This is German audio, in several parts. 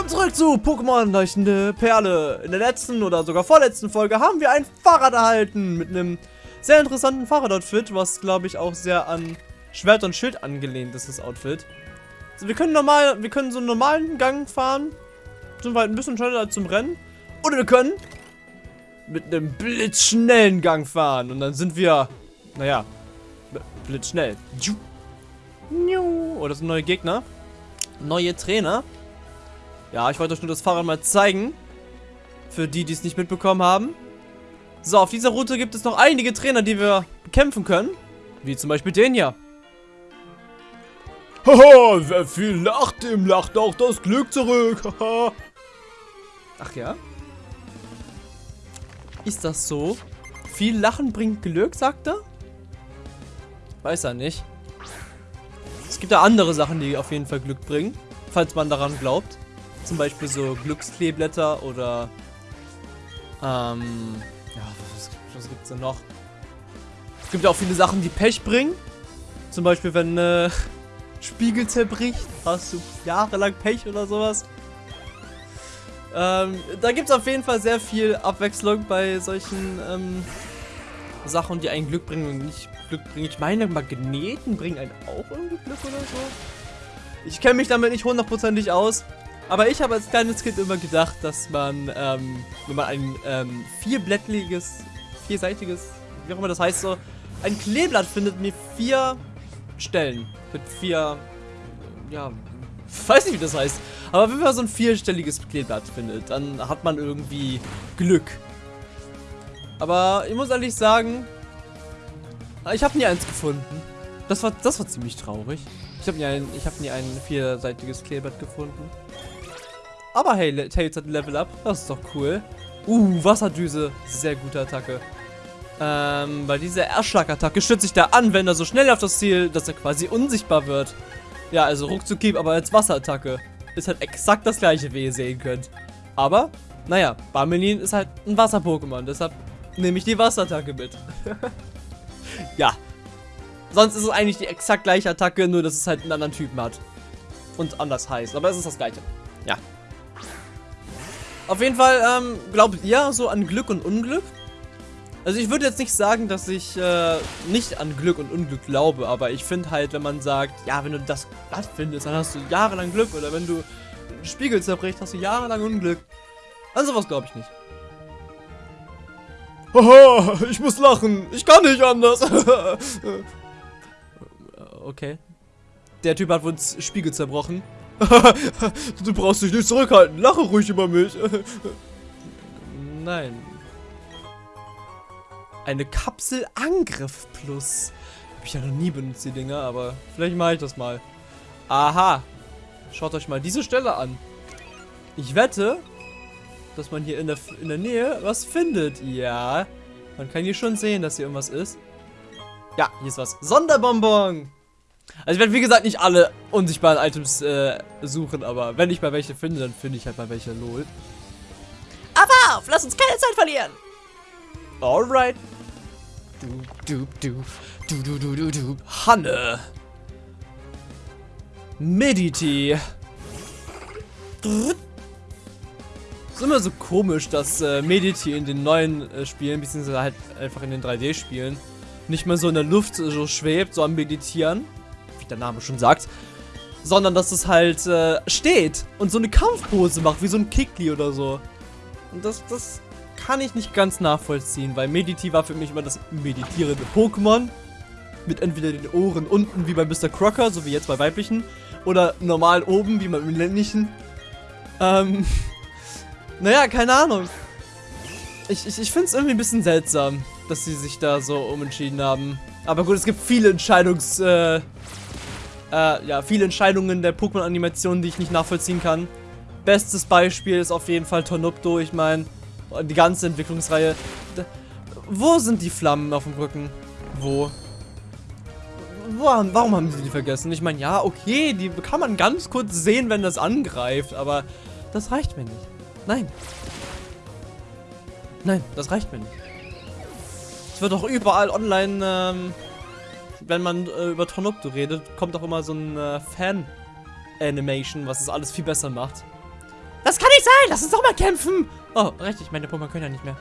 Willkommen zurück zu Pokémon Leuchtende Perle. In der letzten oder sogar vorletzten Folge haben wir ein Fahrrad erhalten mit einem sehr interessanten Fahrradoutfit, was glaube ich auch sehr an Schwert und Schild angelehnt ist, das Outfit. Also wir können normal, wir können so einen normalen Gang fahren, sind wir halt ein bisschen schneller zum Rennen. Oder wir können mit einem blitzschnellen Gang fahren und dann sind wir, naja, blitzschnell. Oh, das sind neue Gegner. Neue Trainer. Ja, ich wollte euch nur das Fahrrad mal zeigen. Für die, die es nicht mitbekommen haben. So, auf dieser Route gibt es noch einige Trainer, die wir bekämpfen können. Wie zum Beispiel den hier. Haha, wer viel lacht, dem lacht auch das Glück zurück. Haha. Ach ja? Ist das so? Viel Lachen bringt Glück, sagt er? Weiß er nicht. Es gibt ja andere Sachen, die auf jeden Fall Glück bringen. Falls man daran glaubt. Zum Beispiel so Glückskleeblätter oder ähm, ja, was, was gibt's denn noch? Es gibt ja auch viele Sachen, die Pech bringen. Zum Beispiel, wenn äh, Spiegel zerbricht, hast du jahrelang Pech oder sowas. Ähm, da gibt es auf jeden Fall sehr viel Abwechslung bei solchen ähm, Sachen, die einen Glück bringen und nicht Glück bringen. Ich meine, Magneten bringen einen auch irgendwie Glück oder so. Ich kenne mich damit nicht hundertprozentig aus. Aber ich habe als kleines Kind immer gedacht, dass man, ähm, wenn man ein ähm, vierblättriges, vierseitiges, wie auch immer das heißt, so ein Kleeblatt findet mit vier Stellen. Mit vier, ja, weiß nicht, wie das heißt. Aber wenn man so ein vierstelliges Kleeblatt findet, dann hat man irgendwie Glück. Aber ich muss ehrlich sagen, ich habe nie eins gefunden. Das war, das war ziemlich traurig. Ich habe nie, ein, hab nie ein vierseitiges Kleeblatt gefunden. Aber hey, Tails hat ein Level Up. Das ist doch cool. Uh, Wasserdüse. Sehr gute Attacke. Ähm, bei dieser Erschlagattacke stützt sich der Anwender so schnell auf das Ziel, dass er quasi unsichtbar wird. Ja, also Ruckzuckieb, aber als Wasserattacke. Ist halt exakt das gleiche, wie ihr sehen könnt. Aber, naja, Barmelin ist halt ein Wasser-Pokémon, deshalb nehme ich die Wasserattacke mit. ja. Sonst ist es eigentlich die exakt gleiche Attacke, nur dass es halt einen anderen Typen hat. Und anders heißt, aber es ist das gleiche. Ja. Auf jeden Fall, ähm, glaubt ihr so an Glück und Unglück? Also ich würde jetzt nicht sagen, dass ich äh, nicht an Glück und Unglück glaube, aber ich finde halt, wenn man sagt, ja, wenn du das Blatt findest, dann hast du jahrelang Glück oder wenn du einen Spiegel zerbrichst, hast du jahrelang Unglück. An sowas glaube ich nicht. Haha, ich muss lachen. Ich kann nicht anders. okay. Der Typ hat wohl einen Spiegel zerbrochen. du brauchst dich nicht zurückhalten. Lache ruhig über mich. Nein. Eine Kapsel Angriff Plus. Hab ich ja noch nie benutzt, die Dinger, aber vielleicht mache ich das mal. Aha. Schaut euch mal diese Stelle an. Ich wette, dass man hier in der, in der Nähe was findet. Ja. Man kann hier schon sehen, dass hier irgendwas ist. Ja, hier ist was. Sonderbonbon. Also ich werde wie gesagt nicht alle unsichtbaren Items äh, suchen, aber wenn ich mal welche finde, dann finde ich halt mal welche, lol. Aber auf, lass uns keine Zeit verlieren. Alright. Du, du, du, du, du, du, du, Hanne. Mediti. Ist immer so komisch, dass äh, Mediti in den neuen äh, Spielen, beziehungsweise halt einfach in den 3D-Spielen, nicht mehr so in der Luft so schwebt, so am Meditieren der Name schon sagt, sondern dass es halt äh, steht und so eine Kampfpose macht, wie so ein Kickli oder so. Und das, das kann ich nicht ganz nachvollziehen, weil Mediti war für mich immer das meditierende Pokémon. Mit entweder den Ohren unten wie bei Mr. Crocker, so wie jetzt bei weiblichen, oder normal oben wie beim männlichen. Ähm, naja, keine Ahnung. Ich, ich, ich finde es irgendwie ein bisschen seltsam, dass sie sich da so umentschieden haben. Aber gut, es gibt viele Entscheidungs... Äh, äh, ja, viele Entscheidungen der Pokémon-Animation, die ich nicht nachvollziehen kann. Bestes Beispiel ist auf jeden Fall Tornupto. Ich meine, die ganze Entwicklungsreihe. Da, wo sind die Flammen auf dem Rücken? Wo? wo warum haben sie die vergessen? Ich meine, ja, okay, die kann man ganz kurz sehen, wenn das angreift, aber das reicht mir nicht. Nein. Nein, das reicht mir nicht. Es wird auch überall online ähm, wenn man äh, über Tonopto redet, kommt auch immer so ein äh, Fan-Animation, was es alles viel besser macht. nicht sein! Lass uns doch mal kämpfen! Oh, richtig, meine Pokémon können ja nicht mehr.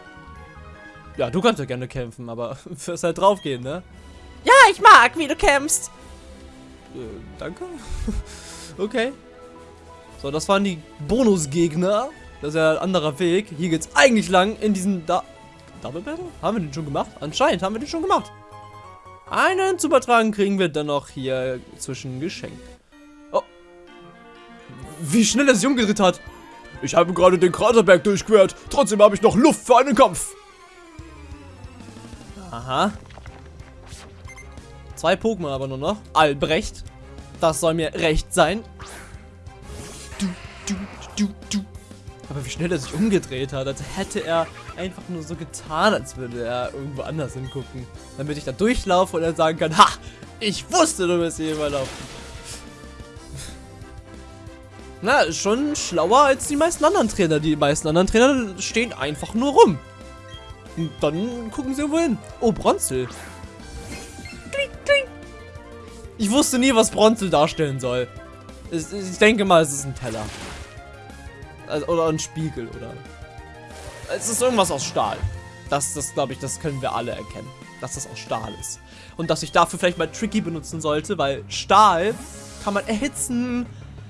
Ja, du kannst ja gerne kämpfen, aber fürs halt draufgehen, ne? Ja, ich mag, wie du kämpfst. Äh, danke. okay. So, das waren die Bonusgegner. Das ist ja ein anderer Weg. Hier geht's eigentlich lang in diesen da Double Battle? Haben wir den schon gemacht? Anscheinend haben wir den schon gemacht. Einen zu übertragen kriegen wir dann noch hier zwischen geschenkt. Oh. Wie schnell er sich umgedreht hat. Ich habe gerade den Kraterberg durchquert. Trotzdem habe ich noch Luft für einen Kampf. Aha. Zwei Pokémon aber nur noch. Albrecht. Das soll mir recht sein. Aber wie schnell er sich umgedreht hat, als hätte er einfach nur so getan, als würde er irgendwo anders hingucken. Damit ich da durchlaufe und er sagen kann, ha, ich wusste, du wirst hier überlaufen. Na, ist schon schlauer als die meisten anderen Trainer. Die meisten anderen Trainer stehen einfach nur rum. Und dann gucken sie wohin. Oh, Bronzel. Kling, kling. Ich wusste nie, was Bronzel darstellen soll. Ich denke mal, es ist ein Teller. Also, oder ein Spiegel, oder... Es ist irgendwas aus Stahl. Das, das glaube ich, das können wir alle erkennen. Dass das aus Stahl ist. Und dass ich dafür vielleicht mal Tricky benutzen sollte, weil Stahl kann man erhitzen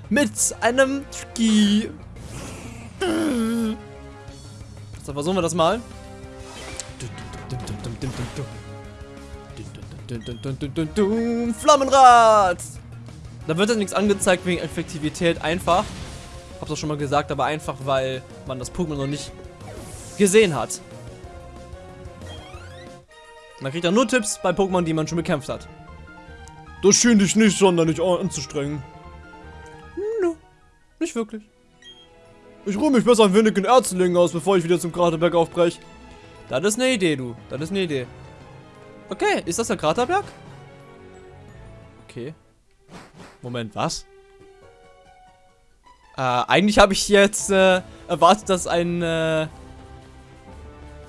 mit einem Tricky. So, versuchen wir das mal. Flammenrad! Da wird dann nichts angezeigt wegen Effektivität, einfach. Hab's auch schon mal gesagt, aber einfach, weil man das Pokémon noch nicht gesehen hat. Man kriegt ja nur Tipps bei Pokémon, die man schon bekämpft hat. Das schien dich nicht sonderlich anzustrengen. Nö, nicht wirklich. Ich ruhe mich besser ein wenig in Erzlingen aus, bevor ich wieder zum Kraterberg aufbreche. Das ist eine Idee, du. Das ist eine Idee. Okay, ist das der Kraterberg? Okay. Moment, was? Äh, eigentlich habe ich jetzt äh, erwartet, dass ein äh, äh,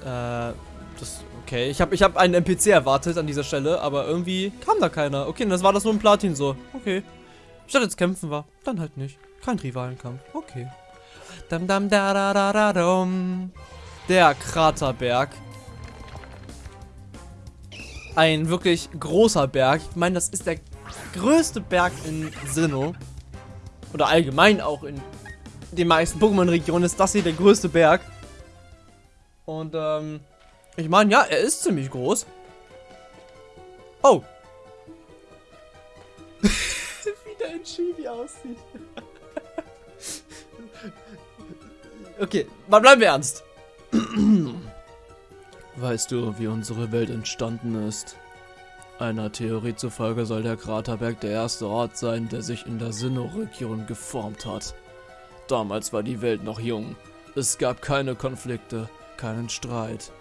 das okay, ich habe ich habe einen NPC erwartet an dieser Stelle, aber irgendwie kam da keiner. Okay, das war das nur ein Platin so. Okay. Statt jetzt kämpfen war, dann halt nicht. Kein Rivalenkampf. Okay. Dam dam da da da da dum. Der Kraterberg. Ein wirklich großer Berg. Ich meine, das ist der größte Berg in Sinnoh. Oder allgemein auch in den meisten Pokémon-Regionen ist das hier der größte Berg. Und, ähm, ich meine, ja, er ist ziemlich groß. Oh. Wie der Chibi aussieht. okay, mal bleiben wir ernst. weißt du, wie unsere Welt entstanden ist? Einer Theorie zufolge soll der Kraterberg der erste Ort sein, der sich in der Sinnoh-Region geformt hat. Damals war die Welt noch jung. Es gab keine Konflikte, keinen Streit.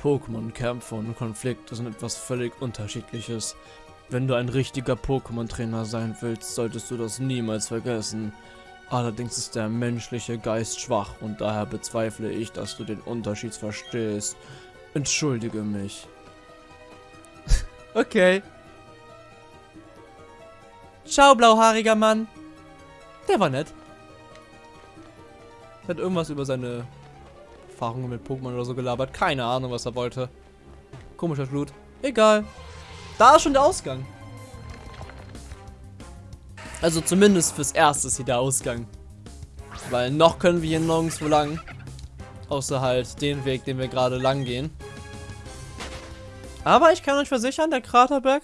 Pokémon-Kämpfe und Konflikte sind etwas völlig unterschiedliches. Wenn du ein richtiger Pokémon-Trainer sein willst, solltest du das niemals vergessen. Allerdings ist der menschliche Geist schwach und daher bezweifle ich, dass du den Unterschied verstehst. Entschuldige mich. Okay. Ciao, blauhaariger Mann. Der war nett. Hat irgendwas über seine Erfahrungen mit Pokémon oder so gelabert. Keine Ahnung, was er wollte. Komischer Blut. Egal. Da ist schon der Ausgang. Also zumindest fürs Erste ist hier der Ausgang. Weil noch können wir hier nirgendwo lang. Außer halt den Weg, den wir gerade lang gehen. Aber ich kann euch versichern, der Kraterberg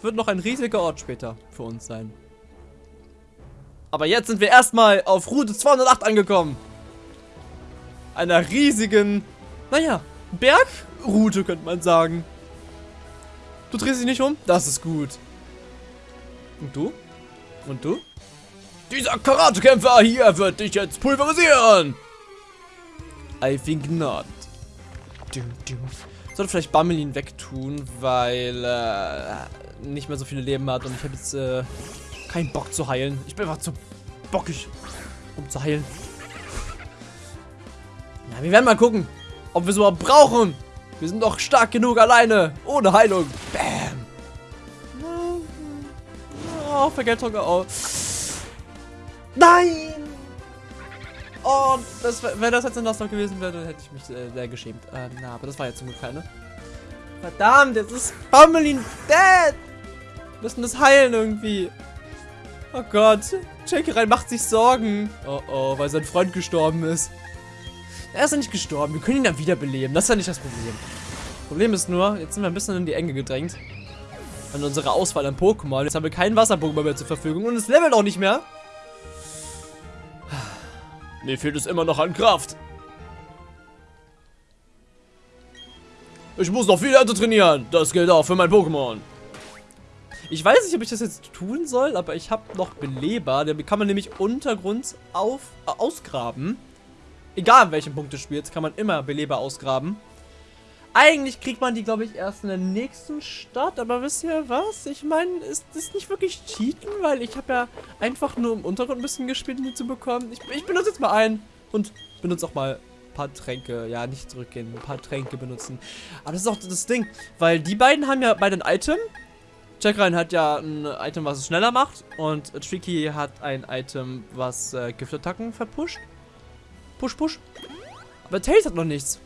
wird noch ein riesiger Ort später für uns sein. Aber jetzt sind wir erstmal auf Route 208 angekommen. Einer riesigen, naja, Bergroute könnte man sagen. Du drehst dich nicht um? Das ist gut. Und du? Und du? Dieser Karatekämpfer hier wird dich jetzt pulverisieren. I think not. Du, du. Sollte vielleicht Bammelin wegtun, weil äh, nicht mehr so viele Leben hat und ich habe jetzt äh, keinen Bock zu heilen. Ich bin einfach zu bockig, um zu heilen. Ja, wir werden mal gucken, ob wir es überhaupt brauchen. Wir sind doch stark genug alleine, ohne Heilung. Bam. Oh, Vergeltung. Oh. Nein! Oh, das, wenn das jetzt ein Nuzlocke gewesen wäre, dann hätte ich mich äh, sehr geschämt. Ähm, na, aber das war jetzt zum Glück keine. Verdammt, jetzt ist Pummelin dead! Wir müssen das heilen irgendwie. Oh Gott, rein macht sich Sorgen. Oh oh, weil sein Freund gestorben ist. Er ist ja nicht gestorben, wir können ihn dann wiederbeleben. Das ist ja nicht das Problem. Problem ist nur, jetzt sind wir ein bisschen in die Enge gedrängt. An unsere Auswahl an Pokémon. Jetzt haben wir keinen Wasser-Pokémon mehr zur Verfügung und es levelt auch nicht mehr. Mir fehlt es immer noch an Kraft. Ich muss noch viel härter trainieren. Das gilt auch für mein Pokémon. Ich weiß nicht, ob ich das jetzt tun soll, aber ich habe noch Beleber. Den kann man nämlich Untergrund auf, äh, ausgraben. Egal in welchem Punkt des Spiels, kann man immer Beleber ausgraben. Eigentlich kriegt man die, glaube ich, erst in der nächsten Stadt. Aber wisst ihr was? Ich meine, ist das nicht wirklich Cheaten? Weil ich habe ja einfach nur im Untergrund ein bisschen gespielt, um die zu bekommen. Ich, ich benutze jetzt mal einen und benutze auch mal ein paar Tränke. Ja, nicht zurückgehen, ein paar Tränke benutzen. Aber das ist auch das Ding, weil die beiden haben ja beide ein Item. Jackrein hat ja ein Item, was es schneller macht. Und Tricky hat ein Item, was äh, Giftattacken verpusht. Push, push. Aber Tails hat noch nichts.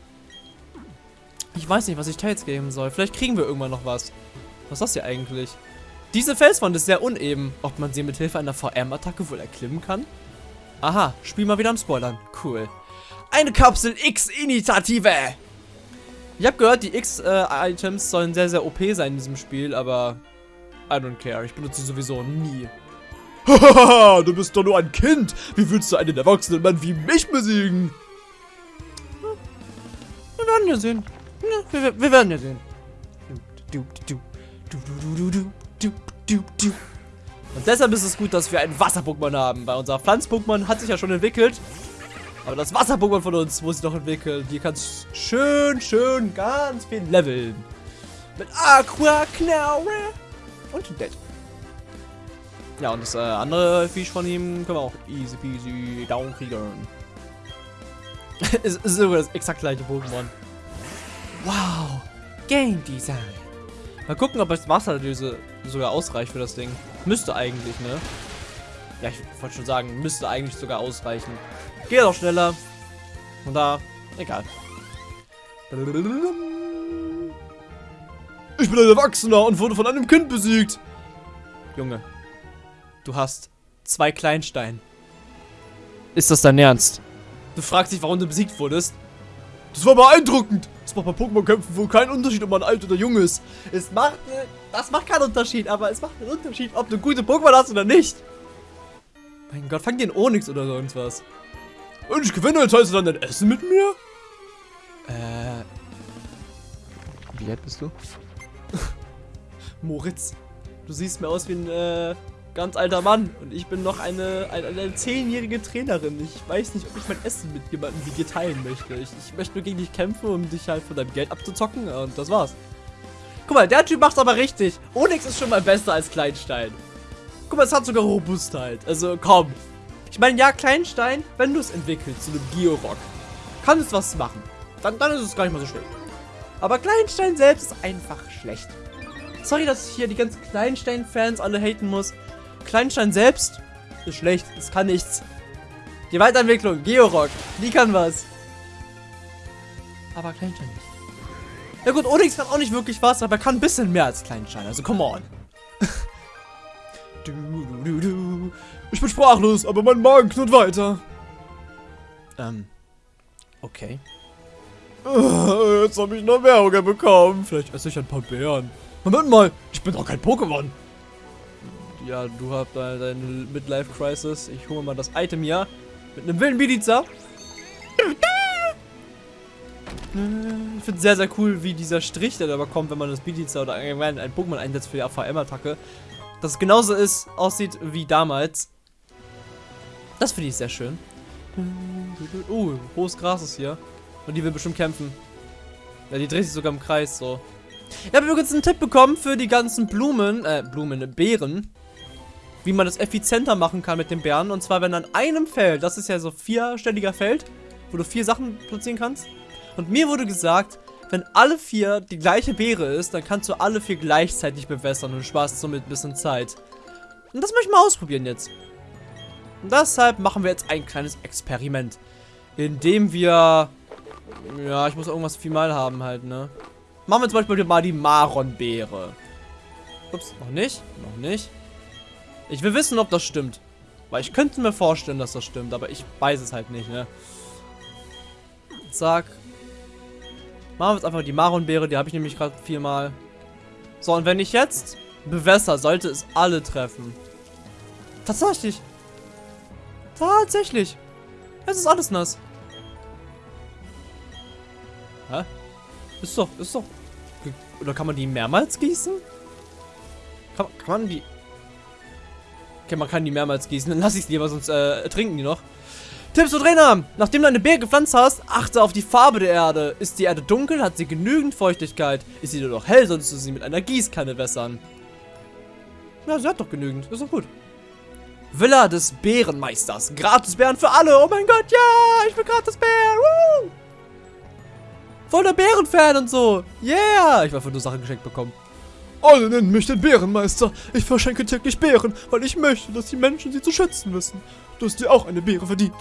Ich weiß nicht, was ich Tails geben soll. Vielleicht kriegen wir irgendwann noch was. Was ist das hier eigentlich? Diese Felswand ist sehr uneben. Ob man sie mit Hilfe einer VM-Attacke wohl erklimmen kann? Aha, Spiel mal wieder am Spoilern. Cool. Eine Kapsel X-Initiative! Ich habe gehört, die X-Items sollen sehr, sehr OP sein in diesem Spiel, aber I don't care. Ich benutze sie sowieso nie. Hahaha, du bist doch nur ein Kind. Wie willst du einen erwachsenen Mann wie mich besiegen? Wir werden ja sehen. Ne, Na, wir, wir, werden ja sehen. Und deshalb ist es gut, dass wir einen Wasser-Pokémon haben, weil unser Pflanz-Pokémon hat sich ja schon entwickelt. Aber das Wasser-Pokémon von uns muss sich noch entwickeln. Hier kann es schön, schön ganz viel leveln. Mit Aqua, Knaure und Dead. Ja, und das äh, andere Viech von ihm können wir auch easy peasy down kriegen. es ist sogar das exakt gleiche Pokémon. Wow, Game Design. Mal gucken, ob das Wasserdüse sogar ausreicht für das Ding. Müsste eigentlich, ne? Ja, ich wollte schon sagen, müsste eigentlich sogar ausreichen. Geht auch schneller. Und da, egal. Ich bin ein Erwachsener und wurde von einem Kind besiegt. Junge, du hast zwei Kleinstein. Ist das dein Ernst? Du fragst dich, warum du besiegt wurdest? Das war beeindruckend. Es macht bei Pokémon-Kämpfen wohl keinen Unterschied, ob man alt oder jung ist. Es macht, äh, das macht keinen Unterschied, aber es macht einen Unterschied, ob du gute Pokémon hast oder nicht. Mein Gott, fang dir in Onyx oder sonst was. Wenn ich gewinne, teilst du dann dein Essen mit mir? Äh. Wie alt bist du? Moritz, du siehst mir aus wie ein äh, ganz alter Mann und ich bin noch eine, eine, eine zehnjährige Trainerin. Ich weiß nicht, ob ich mein Essen mit jemandem wie dir teilen möchte. Ich, ich möchte nur gegen dich kämpfen, um dich halt von deinem Geld abzuzocken und das war's. Guck mal, der Typ macht's aber richtig. Onyx ist schon mal besser als Kleinstein. Guck mal, es hat sogar Robustheit. Also komm. Ich meine, ja, Kleinstein, wenn du es entwickelst zu einem Georock, kann es was machen. Dann, dann ist es gar nicht mal so schlimm. Aber Kleinstein selbst ist einfach schlecht. Sorry, dass ich hier die ganzen Kleinstein-Fans alle haten muss. Kleinstein selbst ist schlecht. Es kann nichts. Die Weiterentwicklung, Georock, die kann was. Aber Kleinstein nicht. Ja gut, Onyx kann auch nicht wirklich was, aber er kann ein bisschen mehr als Kleinstein. Also, come on. du, du, du. Ich bin sprachlos, aber mein Magen knurrt weiter. Ähm. Okay. Jetzt habe ich noch mehr Hunger bekommen. Vielleicht esse ich ein paar Beeren. Moment mal, ich bin doch kein Pokémon. Ja, du hast da deine Midlife-Crisis. Ich hole mal das Item hier. Mit einem wilden Bidiza. Ich finde sehr, sehr cool, wie dieser Strich, der da kommt, wenn man das Bidiza oder ein Pokémon einsetzt für die AVM-Attacke. Dass es genauso ist, aussieht wie damals. Das finde ich sehr schön. Uh, hohes Gras ist hier. Und die will bestimmt kämpfen. Ja, die dreht sich sogar im Kreis, so. Ich habe übrigens einen Tipp bekommen für die ganzen Blumen, äh, Blumen, Beeren. Wie man das effizienter machen kann mit den Beeren. Und zwar, wenn an einem Feld, das ist ja so vierstelliger Feld, wo du vier Sachen platzieren kannst. Und mir wurde gesagt, wenn alle vier die gleiche Beere ist, dann kannst du alle vier gleichzeitig bewässern und sparst somit ein bisschen Zeit. Und das möchte ich mal ausprobieren jetzt. Und deshalb machen wir jetzt ein kleines Experiment. Indem wir... Ja, ich muss irgendwas final haben halt, ne? Machen wir zum Beispiel mal die Maronbeere. Ups, noch nicht? Noch nicht. Ich will wissen, ob das stimmt. Weil ich könnte mir vorstellen, dass das stimmt, aber ich weiß es halt nicht, ne? Zack. Machen wir jetzt einfach die Maronbeere, die habe ich nämlich gerade viermal. So, und wenn ich jetzt bewässer, sollte es alle treffen. Tatsächlich. Tatsächlich. Es ist alles nass. Hä? Ist doch, ist doch. Oder kann man die mehrmals gießen? Kann, kann man die. Okay, man kann die mehrmals gießen. Dann lass ich es lieber, sonst äh, trinken die noch. Tipps für Trainer. Nachdem du eine Beere gepflanzt hast, achte auf die Farbe der Erde. Ist die Erde dunkel, hat sie genügend Feuchtigkeit. Ist sie jedoch hell, solltest du sie mit einer Gießkanne wässern. Ja, sie hat doch genügend. Ist doch gut. Villa des Bärenmeisters. Gratis Bären für alle. Oh mein Gott, ja, ich will gratis Bären. Woo! Voll der Bärenfan und so. Yeah. Ich war für nur Sachen geschenkt bekommen. Alle nennen mich den Bärenmeister. Ich verschenke täglich Beeren, weil ich möchte, dass die Menschen sie zu schätzen wissen. Du hast dir auch eine Beere verdient.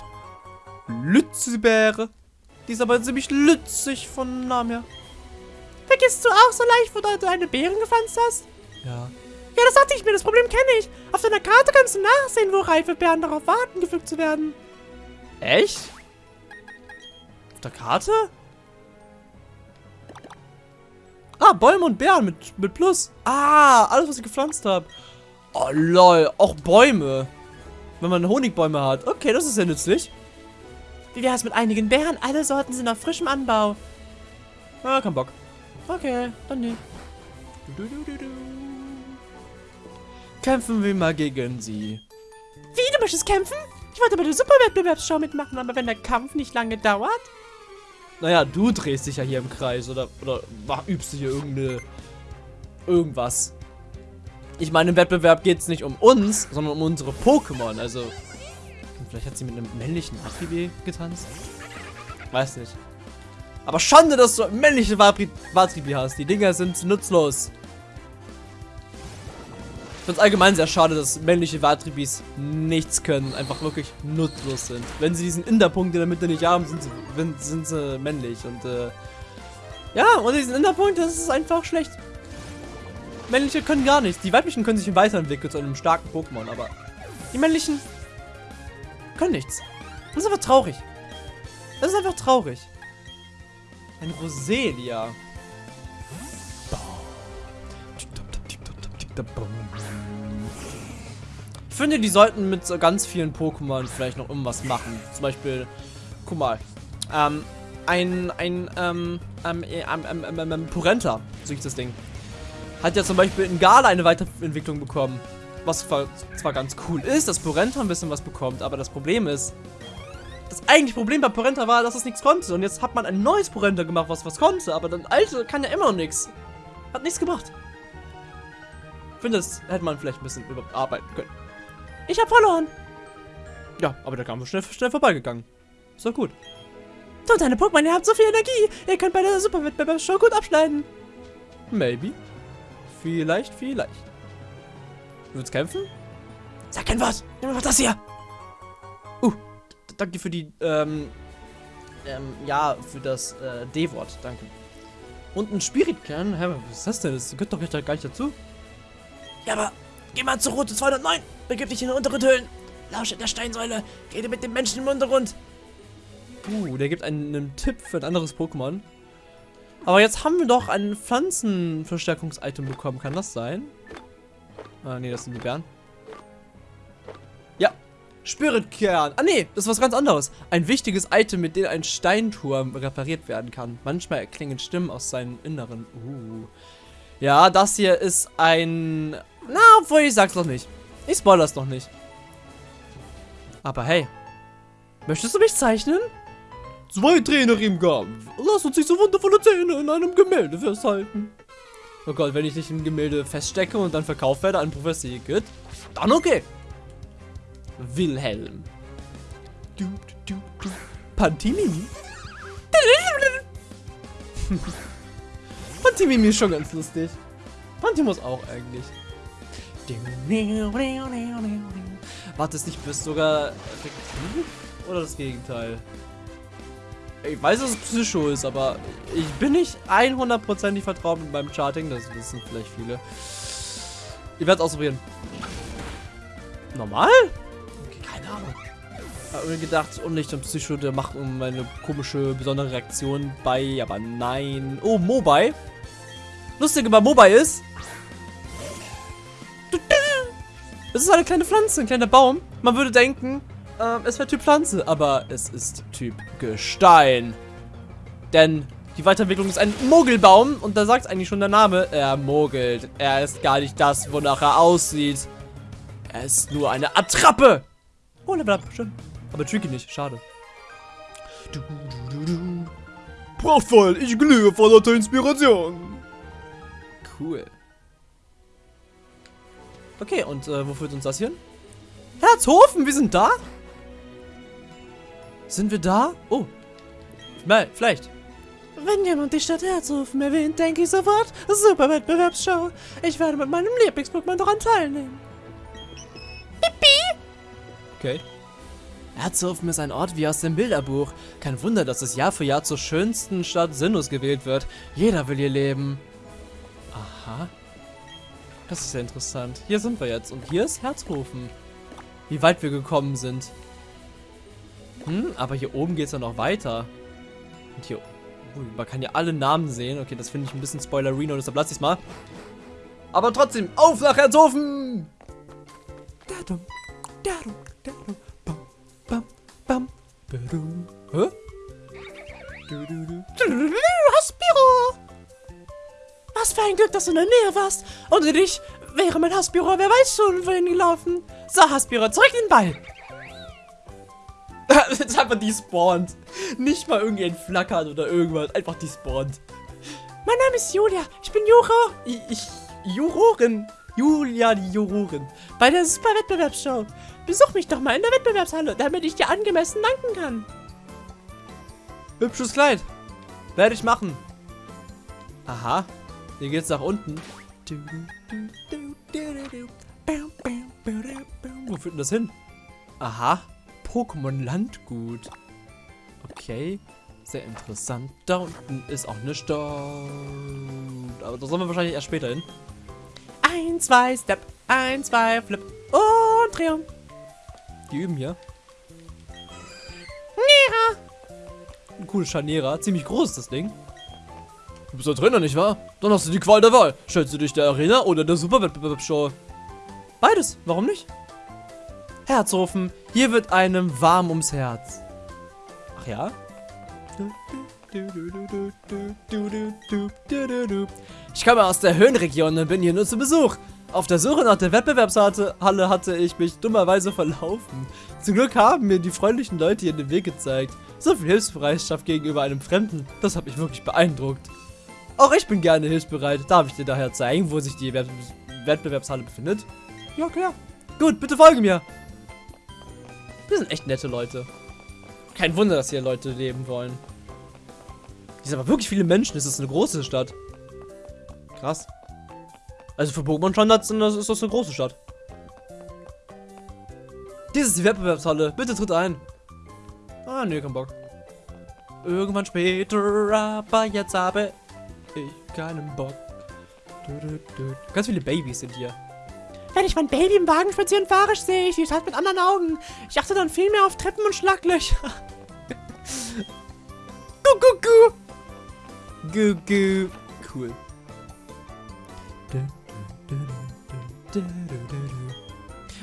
Lützebäre. Die ist aber ziemlich lützig von Namen her. Vergisst du auch so leicht, wo du deine Beeren gepflanzt hast? Ja. Ja, das dachte ich mir. Das Problem kenne ich. Auf deiner Karte kannst du nachsehen, wo reife Beeren darauf warten, gepflückt zu werden. Echt? Auf der Karte? Ah, Bäume und Beeren mit, mit Plus. Ah, alles, was ich gepflanzt habe. Oh, lol. Auch Bäume. Wenn man Honigbäume hat. Okay, das ist sehr nützlich. Wie wäre es mit einigen Beeren? Alle Sorten sind auf frischem Anbau. Ah, kein Bock. Okay, dann nicht. Du, du, du. Kämpfen wir mal gegen sie. Wie, du möchtest kämpfen? Ich wollte bei der Superwettbewerbsshow mitmachen, aber wenn der Kampf nicht lange dauert... Naja, du drehst dich ja hier im Kreis oder, oder übst hier irgendeine... Irgendwas. Ich meine, im Wettbewerb geht es nicht um uns, sondern um unsere Pokémon. Also, vielleicht hat sie mit einem männlichen Watribi getanzt? Weiß nicht. Aber Schande, dass du männliche Watribi hast. Die Dinger sind nutzlos. Finde es allgemein sehr schade, dass männliche Watribis nichts können, einfach wirklich nutzlos sind. Wenn sie diesen Inderpunkt in der Mitte nicht haben, sind sie, sind sie männlich. Und äh, ja, ohne diesen Inderpunkt, das ist einfach schlecht. Männliche können gar nichts. Die weiblichen können sich weiterentwickeln zu einem starken Pokémon, aber die männlichen können nichts. Das ist einfach traurig. Das ist einfach traurig. Ein Roselia. Ich finde, die sollten mit so ganz vielen Pokémon vielleicht noch irgendwas machen. Zum Beispiel, guck mal, ähm, ein, ein, ähm, ähm, ähm, ähm, ähm, Purenta, so hieß das Ding, hat ja zum Beispiel in Gala eine Weiterentwicklung bekommen. Was zwar ganz cool ist, dass Purenta ein bisschen was bekommt, aber das Problem ist, das eigentliche Problem bei Porenta war, dass es nichts konnte. Und jetzt hat man ein neues Porenta gemacht, was was konnte. Aber das alte kann ja immer noch nichts. Hat nichts gemacht. Ich finde, das hätte man vielleicht ein bisschen überarbeiten können. Ich habe verloren. Ja, aber der Kampf ist schnell, schnell vorbeigegangen. Ist doch gut. Du und deine Pokémon, ihr habt so viel Energie. Ihr könnt bei der Superwettbewerbsshow gut abschneiden. Maybe. Vielleicht, vielleicht. Du willst kämpfen? Sag kein Wort. Nimm mal das hier. Uh, danke für die, ähm, ähm, ja, für das, äh, D-Wort. Danke. Und ein Spiritkern? Hä, was ist das denn? Das gehört doch gar nicht dazu. Ja, aber geh mal zur Route 209. Begib dich in die unteren Höhlen. Lausche der Steinsäule. Rede mit dem Menschen im Untergrund. Uh, der gibt einen, einen Tipp für ein anderes Pokémon. Aber jetzt haben wir doch ein Pflanzenverstärkungs-Item bekommen. Kann das sein? Ah, nee, das sind die Bären. Ja. Spiritkern. Ah, nee, das ist was ganz anderes. Ein wichtiges Item, mit dem ein Steinturm repariert werden kann. Manchmal erklingen Stimmen aus seinem Inneren. Uh. Ja, das hier ist ein... Na, obwohl ich sag's noch nicht. Ich spoilere es noch nicht. Aber hey. Möchtest du mich zeichnen? Zwei Trainer im Kampf. Lass uns diese wundervolle Zähne in einem Gemälde festhalten. Oh Gott, wenn ich nicht ein Gemälde feststecke und dann verkauft werde an Professor Igitt, dann okay. Wilhelm. Du, du, du. Pantimimi? Pantimimi ist schon ganz lustig. Pantimus auch eigentlich. Warte, ist nicht bist sogar? Oder das Gegenteil? Ich weiß, dass es Psycho ist, aber ich bin nicht 100%ig vertraut mit meinem Charting. Das wissen vielleicht viele. Ich werde es ausprobieren. Normal? Okay, keine Ahnung. Habe mir gedacht, Unlicht und Psycho, der macht um eine komische, besondere Reaktion bei, aber nein. Oh, Mobile. Lustige bei Mobile ist, es ist eine kleine Pflanze, ein kleiner Baum. Man würde denken, ähm, es wäre Typ Pflanze, aber es ist Typ Gestein. Denn die Weiterentwicklung ist ein Mogelbaum und da sagt eigentlich schon der Name, er mogelt. Er ist gar nicht das, wonach er aussieht. Er ist nur eine Attrappe. Oh, Level up, schön. Aber Tricky nicht, schade. Du, du, du, du. Prachtvoll, ich glühe vor lauter Inspiration. Cool. Okay, und äh, wo führt uns das hin? Herzhofen, wir sind da? Sind wir da? Oh. Mal, vielleicht. Wenn jemand die Stadt Herzhofen erwähnt, denke ich sofort, super Wettbewerbsshow. Ich werde mit meinem Lieblings-Pokémon daran teilnehmen. Okay. Herzhofen ist ein Ort wie aus dem Bilderbuch. Kein Wunder, dass es Jahr für Jahr zur schönsten Stadt Sinus gewählt wird. Jeder will hier leben. Aha. Das ist ja interessant. Hier sind wir jetzt. Und hier ist Herzhofen. Wie weit wir gekommen sind. Hm, aber hier oben geht es ja noch weiter. Und hier... Ui, man kann ja alle Namen sehen. Okay, das finde ich ein bisschen Spoilerino, deshalb lasse ich es mal. Aber trotzdem, auf nach Herzhofen! Dadum, dadum, dadum, bam, bam, bam, badum. Hä? Du, du, du. Haspiro! Was für ein Glück, dass du in der Nähe warst. Ohne dich wäre mein Haspiro, wer weiß schon, wohin gelaufen. So, Haspiro, zurück in den Ball. Das ist einfach despawned. Nicht mal irgendwie entflackert oder irgendwas. Einfach despawned. Mein Name ist Julia. Ich bin Juro. Ich, ich Jurorin. Julia die Jurorin. Bei der Super Wettbewerbsshow. Besuch mich doch mal in der Wettbewerbshalle, damit ich dir angemessen danken kann. Hübsches Kleid. Werde ich machen. Aha. Hier geht's nach unten. Wo führt denn das hin? Aha. Pokémon Landgut. Okay. Sehr interessant. Da unten ist auch eine Stadt. Aber da sollen wir wahrscheinlich erst später hin. Ein, zwei, Step. Ein, zwei, Flip. Und Triumph. Die üben hier. Nera. Ein cooles Scharnierer. Ziemlich groß ist das Ding. Du bist der Trainer, nicht wahr? Dann hast du die Qual der Wahl. Stellst du dich der Arena oder der Superwettbewerbsshow? Beides. Warum nicht? Herzhofen. Hier wird einem warm ums Herz. Ach ja? Ich komme aus der Höhenregion und bin hier nur zu Besuch. Auf der Suche nach der Wettbewerbshalle hatte ich mich dummerweise verlaufen. Zum Glück haben mir die freundlichen Leute hier den Weg gezeigt. So viel Hilfsbereitschaft gegenüber einem Fremden, das hat mich wirklich beeindruckt. Auch ich bin gerne hilfsbereit. Darf ich dir daher zeigen, wo sich die Wett Wettbewerbshalle befindet? Ja, klar. Gut, bitte folge mir. Wir sind echt nette Leute. Kein Wunder, dass hier Leute leben wollen. Hier sind aber wirklich viele Menschen. Es ist eine große Stadt. Krass. Also für Pokémon-Standards ist das eine große Stadt. Dies ist die Wettbewerbshalle. Bitte tritt ein. Ah, nee, kein Bock. Irgendwann später, aber jetzt habe ich keinen Bock. Ganz viele Babys sind hier. Wenn ich mein Baby im Wagen spazieren fahre, sehe ich die Stadt mit anderen Augen. Ich achte dann viel mehr auf Treppen und Schlaglöcher. gu, gu, gu. Gu, gu. Cool.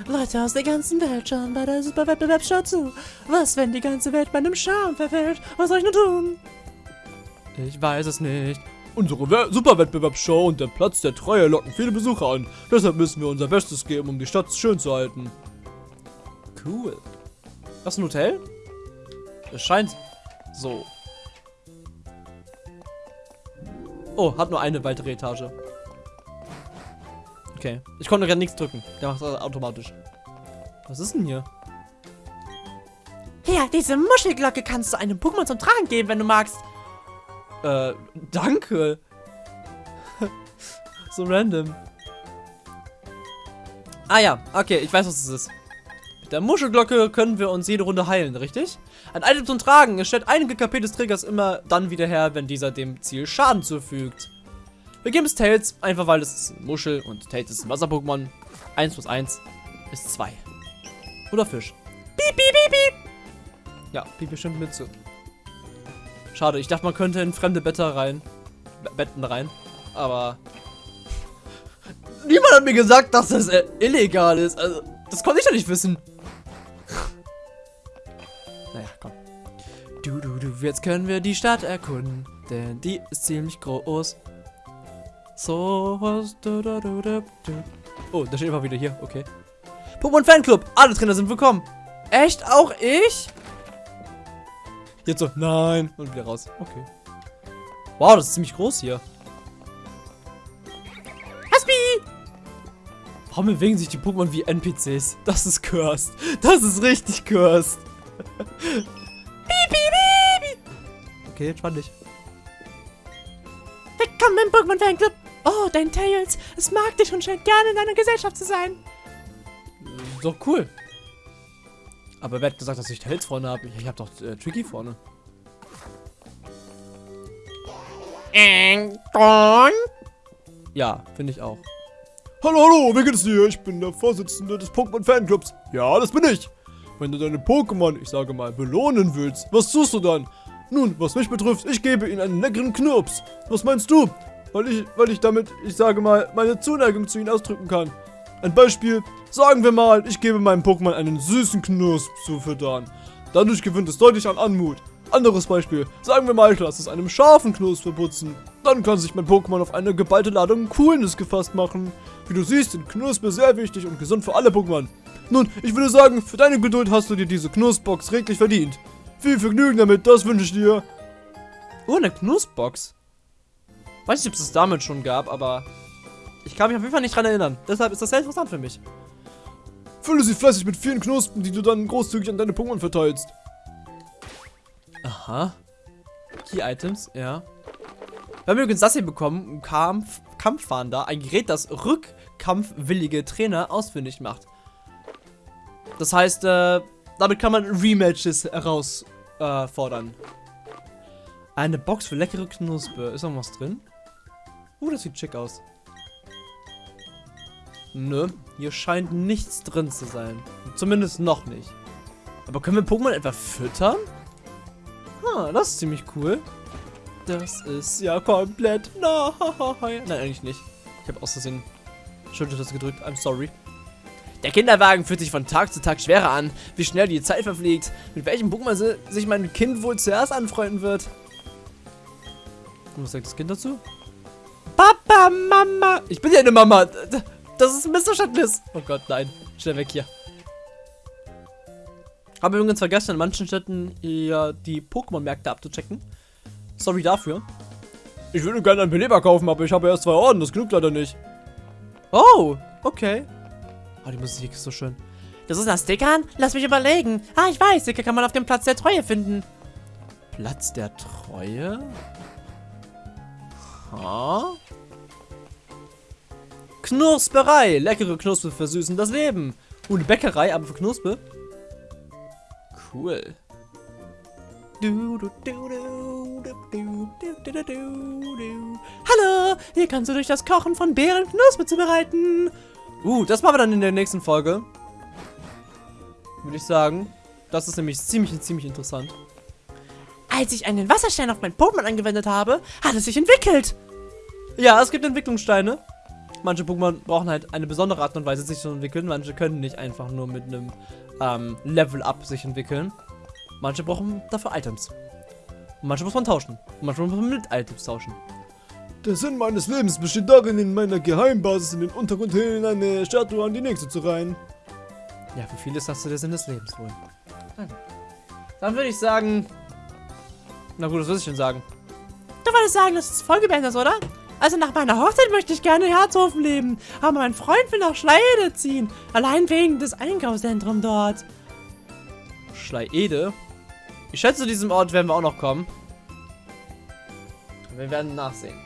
Leute aus der ganzen Welt schauen bei der Superwettbewerbsshow zu. Was, wenn die ganze Welt bei einem Charme verfällt? Was soll ich nur tun? Ich weiß es nicht. Unsere We Superwettbewerbsshow und der Platz der Treue locken viele Besucher an. Deshalb müssen wir unser Bestes geben, um die Stadt schön zu halten. Cool. Das ist ein Hotel? Es scheint so. Oh, hat nur eine weitere Etage. Okay. Ich konnte gerade nichts drücken. Der macht das automatisch. Was ist denn hier? Hier, diese Muschelglocke kannst du einem Pokémon zum Tragen geben, wenn du magst. Äh, danke. so random. Ah ja, okay, ich weiß, was es ist. der Muschelglocke können wir uns jede Runde heilen, richtig? Ein Item zum Tragen. Es stellt einige KP des Trägers immer dann wieder her, wenn dieser dem Ziel Schaden zufügt. Wir geben es Tails, einfach weil es ist Muschel und Tails ist ein Wasser-Pokémon. 1 plus 1 ist 2. Oder Fisch. Piep, piep, piep, piep. Ja, piep bestimmt mit zu. Schade, ich dachte, man könnte in fremde Betten rein. Be Betten rein. Aber. Niemand hat mir gesagt, dass das äh, illegal ist. Also, das konnte ich ja nicht wissen. naja, komm. Du, du, du, jetzt können wir die Stadt erkunden. Denn die ist ziemlich groß. So was. Oh, da steht einfach wieder hier. Okay. Pokémon Fanclub. Alle Trainer sind willkommen. Echt? Auch ich? Jetzt so, nein. Und wieder raus. Okay. Wow, das ist ziemlich groß hier. Haspi! Warum bewegen sich die Pokémon wie NPCs? Das ist cursed. Das ist richtig cursed. Piep, piep, piep. Okay, entspann dich. Willkommen im Pokémon Fanclub. Oh, dein Tails. Es mag dich und scheint gerne in deiner Gesellschaft zu sein. So cool. Aber wer hat gesagt, dass ich Tails vorne habe? Ich habe doch äh, Tricky vorne. Ja, finde ich auch. Hallo, hallo, wie geht es dir? Ich bin der Vorsitzende des Pokémon Fanclubs. Ja, das bin ich. Wenn du deine Pokémon, ich sage mal, belohnen willst, was tust du dann? Nun, was mich betrifft, ich gebe ihnen einen leckeren Knirps. Was meinst du? Weil ich, weil ich damit, ich sage mal, meine Zuneigung zu ihnen ausdrücken kann. Ein Beispiel, sagen wir mal, ich gebe meinem Pokémon einen süßen Knirps zu füttern. Dadurch gewinnt es deutlich an Anmut. Anderes Beispiel, sagen wir mal, ich lasse es einem scharfen Knirps verputzen. Dann kann sich mein Pokémon auf eine geballte Ladung Coolness gefasst machen. Wie du siehst, sind Knusper sehr wichtig und gesund für alle Pokémon. Nun, ich würde sagen, für deine Geduld hast du dir diese Knussbox redlich verdient. Viel Vergnügen damit, das wünsche ich dir. Oh, eine Knussbox. Weiß nicht, ob es das damit schon gab, aber ich kann mich auf jeden Fall nicht dran erinnern. Deshalb ist das sehr interessant für mich. Fülle sie fleißig mit vielen Knospen, die du dann großzügig an deine Pokémon verteilst. Aha. Key Items, ja. Wir haben übrigens das hier bekommen, Kampf, Kampfwander, ein Gerät, das rückkampfwillige Trainer ausfindig macht. Das heißt, äh, damit kann man Rematches herausfordern. Äh, Eine Box für leckere Knuspe. Ist noch was drin? Uh, das sieht schick aus. Nö, hier scheint nichts drin zu sein. Zumindest noch nicht. Aber können wir Pokémon etwa füttern? Ah, das ist ziemlich cool. Das ist ja komplett neu. Nein, eigentlich nicht. Ich habe aus Versehen Schultertaste gedrückt. I'm sorry. Der Kinderwagen fühlt sich von Tag zu Tag schwerer an. Wie schnell die Zeit verfliegt. Mit welchem Pokémon si- sich mein Kind wohl zuerst anfreunden wird. Und was sagt das Kind dazu? Papa, Mama. Ich bin ja eine Mama. Das ist ein Missverständnis. Oh Gott, nein. Schnell weg hier. Habe übrigens vergessen, in manchen Städten ja die Pokémon-Märkte abzuchecken. Sorry dafür. Ich würde gerne einen Beleber kaufen, aber ich habe erst zwei Orden, das genügt leider nicht. Oh, okay. Oh, die Musik ist so schön. Das ist nach Stickern? Lass mich überlegen. Ah, ich weiß, Sticker kann man auf dem Platz der Treue finden. Platz der Treue? Ha? Knusperei. Leckere Knuspe versüßen das Leben. Und eine Bäckerei, aber für Knuspe. Cool. Hallo, hier kannst du durch das Kochen von Beeren Knuspe zubereiten. Uh, das machen wir dann in der nächsten Folge. Würde ich sagen. Das ist nämlich ziemlich, ziemlich interessant. Als ich einen Wasserstein auf mein Pokémon angewendet habe, hat es sich entwickelt. Ja, es gibt Entwicklungssteine. Manche Pokémon brauchen halt eine besondere Art und Weise, sich zu entwickeln. Manche können nicht einfach nur mit einem ähm, Level-Up sich entwickeln. Manche brauchen dafür Items. Und manche muss man tauschen. Und manchmal muss man mit Items tauschen. Der Sinn meines Lebens besteht darin, in meiner Geheimbasis in den Untergrundhöhlen eine Statue an die nächste zu reihen. Ja, für viele ist das so der Sinn des Lebens wohl. Dann würde ich sagen... Na gut, das würde ich schon sagen. Du wolltest sagen, dass es Folge beendest, oder? Also nach meiner Hochzeit möchte ich gerne in Herzhofen leben. Aber mein Freund will nach Schleide ziehen. Allein wegen des Einkaufszentrums dort. Schleiede. Ich schätze, zu diesem Ort werden wir auch noch kommen. Wir werden nachsehen.